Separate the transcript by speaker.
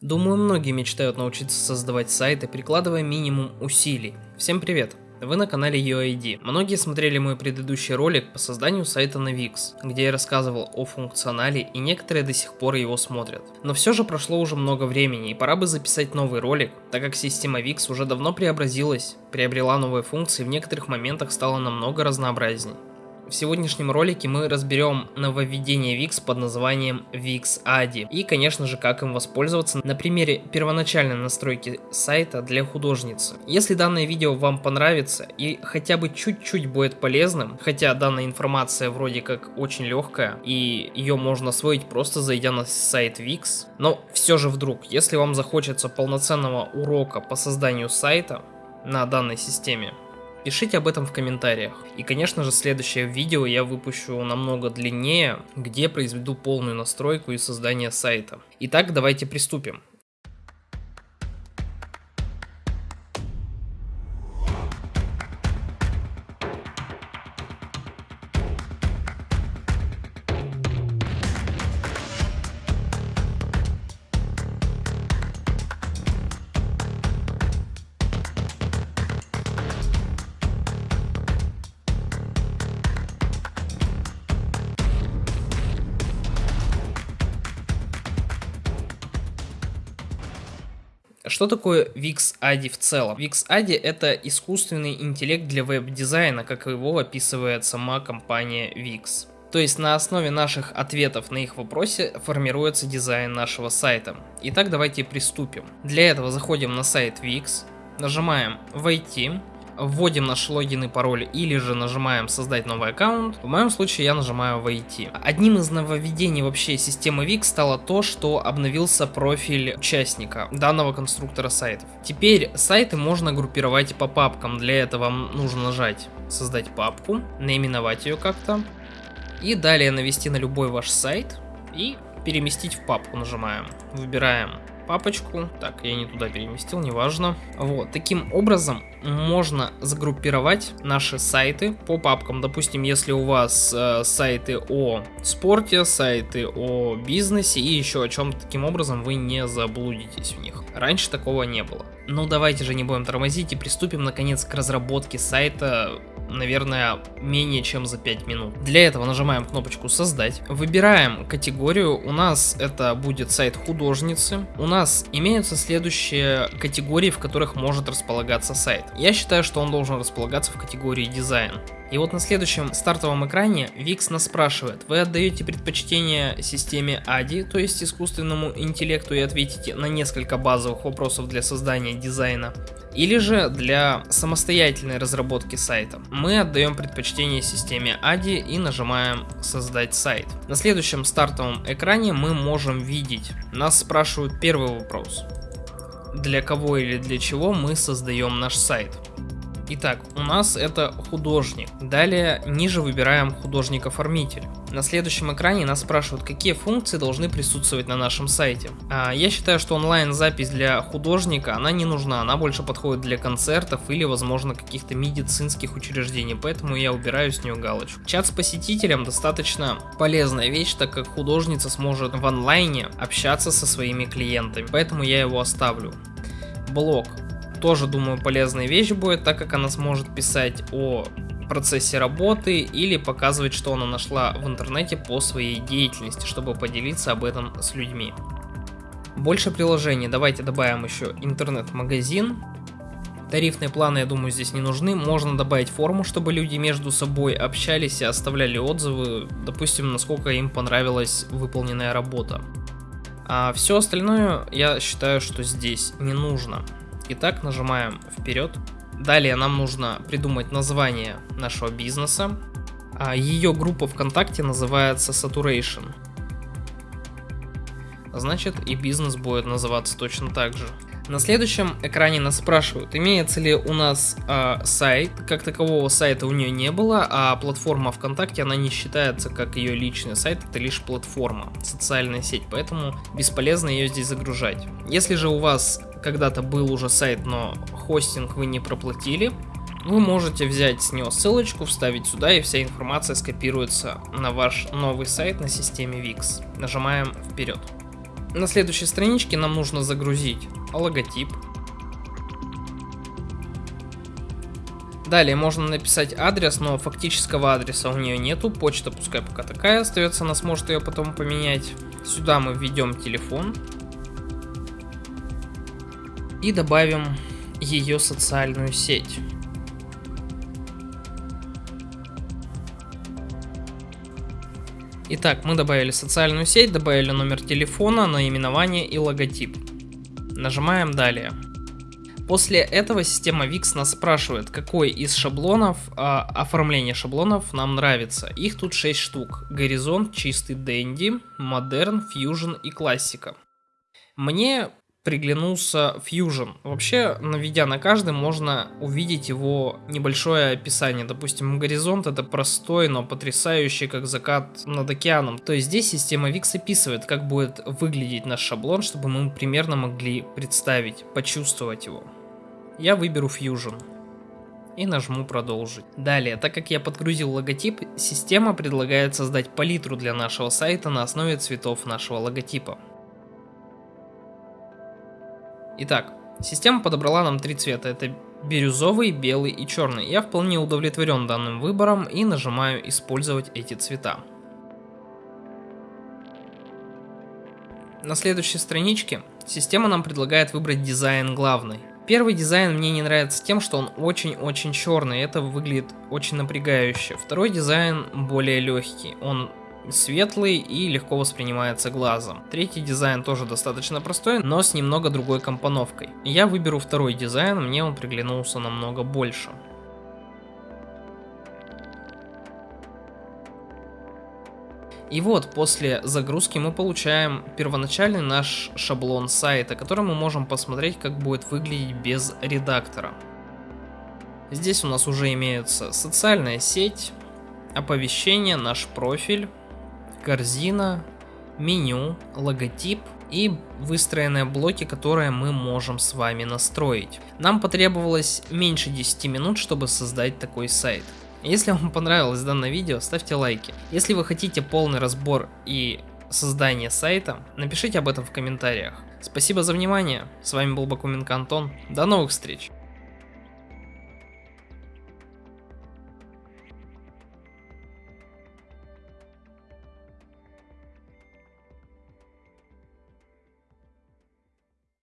Speaker 1: Думаю, многие мечтают научиться создавать сайты, прикладывая минимум усилий. Всем привет! Вы на канале UID. Многие смотрели мой предыдущий ролик по созданию сайта на Wix, где я рассказывал о функционале и некоторые до сих пор его смотрят. Но все же прошло уже много времени и пора бы записать новый ролик, так как система Wix уже давно преобразилась, приобрела новые функции и в некоторых моментах стала намного разнообразней. В сегодняшнем ролике мы разберем нововведение Wix под названием Wix ADI и, конечно же, как им воспользоваться на примере первоначальной настройки сайта для художницы. Если данное видео вам понравится и хотя бы чуть-чуть будет полезным, хотя данная информация вроде как очень легкая и ее можно освоить просто зайдя на сайт Wix, но все же вдруг, если вам захочется полноценного урока по созданию сайта на данной системе, Пишите об этом в комментариях. И конечно же следующее видео я выпущу намного длиннее, где произведу полную настройку и создание сайта. Итак, давайте приступим. Что такое Wix ADI в целом? Wix ADI это искусственный интеллект для веб-дизайна, как его описывает сама компания Wix. То есть на основе наших ответов на их вопросы формируется дизайн нашего сайта. Итак, давайте приступим. Для этого заходим на сайт Wix, нажимаем «Войти», вводим наш логин и пароль или же нажимаем создать новый аккаунт. В моем случае я нажимаю войти. Одним из нововведений вообще системы Wix стало то, что обновился профиль участника данного конструктора сайтов. Теперь сайты можно группировать по папкам. Для этого вам нужно нажать создать папку, наименовать ее как-то и далее навести на любой ваш сайт и переместить в папку нажимаем. Выбираем папочку. Так, я не туда переместил, неважно. Вот, таким образом можно загруппировать наши сайты по папкам. Допустим, если у вас э, сайты о спорте, сайты о бизнесе и еще о чем-то таким образом, вы не заблудитесь в них. Раньше такого не было. Ну давайте же не будем тормозить и приступим наконец к разработке сайта наверное, менее чем за 5 минут. Для этого нажимаем кнопочку «Создать», выбираем категорию, у нас это будет сайт художницы. У нас имеются следующие категории, в которых может располагаться сайт. Я считаю, что он должен располагаться в категории «Дизайн». И вот на следующем стартовом экране Wix нас спрашивает, вы отдаете предпочтение системе ADI, то есть искусственному интеллекту, и ответите на несколько базовых вопросов для создания дизайна, или же для самостоятельной разработки сайта. Мы отдаем предпочтение системе ADI и нажимаем создать сайт. На следующем стартовом экране мы можем видеть, нас спрашивают первый вопрос. Для кого или для чего мы создаем наш сайт? Итак, у нас это художник. Далее ниже выбираем художник-оформитель. На следующем экране нас спрашивают, какие функции должны присутствовать на нашем сайте. А, я считаю, что онлайн-запись для художника, она не нужна, она больше подходит для концертов или, возможно, каких-то медицинских учреждений, поэтому я убираю с нее галочку. Чат с посетителем достаточно полезная вещь, так как художница сможет в онлайне общаться со своими клиентами, поэтому я его оставлю. Блог тоже, думаю, полезная вещь будет, так как она сможет писать о процессе работы или показывать, что она нашла в интернете по своей деятельности, чтобы поделиться об этом с людьми. Больше приложений. Давайте добавим еще интернет-магазин. Тарифные планы, я думаю, здесь не нужны. Можно добавить форму, чтобы люди между собой общались и оставляли отзывы, допустим, насколько им понравилась выполненная работа. А все остальное я считаю, что здесь не нужно. Итак, нажимаем вперед. Далее нам нужно придумать название нашего бизнеса. А ее группа ВКонтакте называется Saturation. Значит и бизнес будет называться точно так же. На следующем экране нас спрашивают, имеется ли у нас э, сайт. Как такового сайта у нее не было, а платформа ВКонтакте, она не считается как ее личный сайт, это лишь платформа, социальная сеть, поэтому бесполезно ее здесь загружать. Если же у вас когда-то был уже сайт, но хостинг вы не проплатили, вы можете взять с него ссылочку, вставить сюда, и вся информация скопируется на ваш новый сайт на системе Wix. Нажимаем вперед. На следующей страничке нам нужно загрузить логотип. Далее можно написать адрес, но фактического адреса у нее нету. Почта пускай пока такая остается, она сможет ее потом поменять. Сюда мы введем телефон. И добавим ее социальную сеть. Итак, мы добавили социальную сеть, добавили номер телефона, наименование и логотип. Нажимаем далее. После этого система VIX нас спрашивает, какой из шаблонов, а, оформления шаблонов нам нравится. Их тут 6 штук. Горизонт, чистый Дэнди, Модерн, Fusion и Классика. Мне приглянулся Fusion. Вообще, наведя на каждый, можно увидеть его небольшое описание. Допустим, горизонт это простой, но потрясающий, как закат над океаном. То есть здесь система VIX описывает, как будет выглядеть наш шаблон, чтобы мы примерно могли представить, почувствовать его. Я выберу Fusion и нажму продолжить. Далее, так как я подгрузил логотип, система предлагает создать палитру для нашего сайта на основе цветов нашего логотипа. Итак, система подобрала нам три цвета. Это бирюзовый, белый и черный. Я вполне удовлетворен данным выбором и нажимаю использовать эти цвета. На следующей страничке система нам предлагает выбрать дизайн главный. Первый дизайн мне не нравится тем, что он очень-очень черный, это выглядит очень напрягающе. Второй дизайн более легкий, он светлый и легко воспринимается глазом. Третий дизайн тоже достаточно простой, но с немного другой компоновкой. Я выберу второй дизайн, мне он приглянулся намного больше. И вот, после загрузки мы получаем первоначальный наш шаблон сайта, который мы можем посмотреть, как будет выглядеть без редактора. Здесь у нас уже имеются социальная сеть, оповещение, наш профиль, корзина, меню, логотип и выстроенные блоки, которые мы можем с вами настроить. Нам потребовалось меньше 10 минут, чтобы создать такой сайт. Если вам понравилось данное видео, ставьте лайки. Если вы хотите полный разбор и создание сайта, напишите об этом в комментариях. Спасибо за внимание, с вами был Бакуменко Антон, до новых встреч!